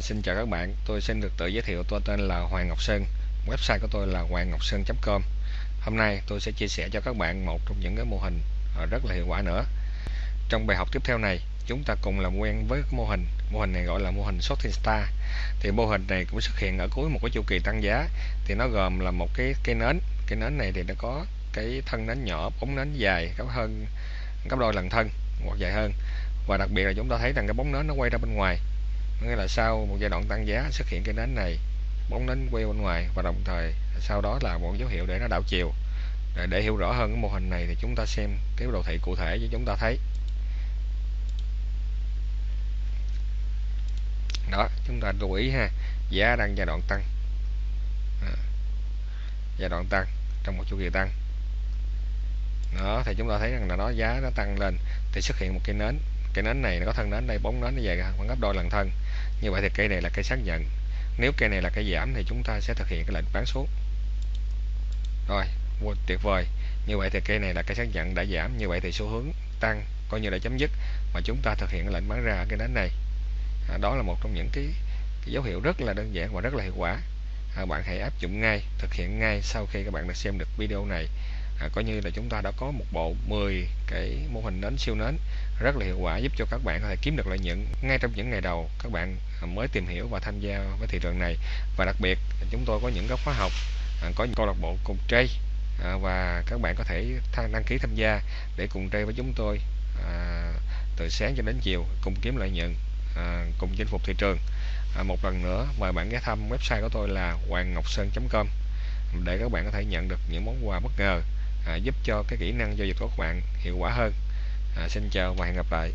xin chào các bạn, tôi xin được tự giới thiệu tôi tên là Hoàng Ngọc Sơn, website của tôi là hoàng ngọc sơn.com Hôm nay tôi sẽ chia sẻ cho các bạn một trong những cái mô hình ờ, rất là hiệu quả nữa. Trong bài học tiếp theo này, chúng ta cùng làm quen với mô hình. Mô hình này gọi là mô hình Shorting Star. Thì mô hình này cũng xuất hiện ở cuối một cái chu kỳ tăng giá. Thì nó gồm là một cái cây nến. cây nến này thì nó có cái thân nến nhỏ, bóng nến dài gấp hơn gấp đôi lần thân hoặc dài hơn. Và đặc biệt là chúng ta thấy rằng cái bóng nến nó quay ra bên ngoài nghĩa là sau một giai đoạn tăng giá xuất hiện cái nến này bóng nến quay bên ngoài và đồng thời sau đó là một dấu hiệu để nó đảo chiều. Để, để hiểu rõ hơn cái mô hình này thì chúng ta xem cái đồ thị cụ thể cho chúng ta thấy. Đó chúng ta lưu ý ha giá đang giai đoạn tăng. À, giai đoạn tăng trong một chu kỳ tăng. Đó thì chúng ta thấy rằng là nó giá nó tăng lên thì xuất hiện một cái nến. Cái nến này nó có thân nến đây bóng nến nó vậy khoảng gấp đôi lần thân như vậy thì cây này là cây xác nhận. Nếu cây này là cây giảm thì chúng ta sẽ thực hiện cái lệnh bán xuống. Rồi tuyệt vời. Như vậy thì cây này là cây xác nhận đã giảm. Như vậy thì xu hướng tăng coi như là chấm dứt. Mà chúng ta thực hiện lệnh bán ra ở cái đánh này. À, đó là một trong những cái, cái dấu hiệu rất là đơn giản và rất là hiệu quả. À, bạn hãy áp dụng ngay thực hiện ngay sau khi các bạn đã xem được video này à, coi như là chúng ta đã có một bộ 10 cái mô hình nến siêu nến rất là hiệu quả giúp cho các bạn có thể kiếm được lợi nhuận ngay trong những ngày đầu các bạn à, mới tìm hiểu và tham gia với thị trường này. Và đặc biệt chúng tôi có những cái khóa học à, có những câu lạc bộ cùng trade à, và các bạn có thể đăng ký tham gia để cùng trade với chúng tôi à, từ sáng cho đến chiều cùng kiếm lợi nhuận à, cùng chinh phục thị trường. À, một lần nữa mời bạn ghé thăm website của tôi là hoàng ngọc sơn com để các bạn có thể nhận được những món quà bất ngờ. À, giúp cho cái kỹ năng giao dịch của các bạn hiệu quả hơn. À, xin chào và hẹn gặp lại.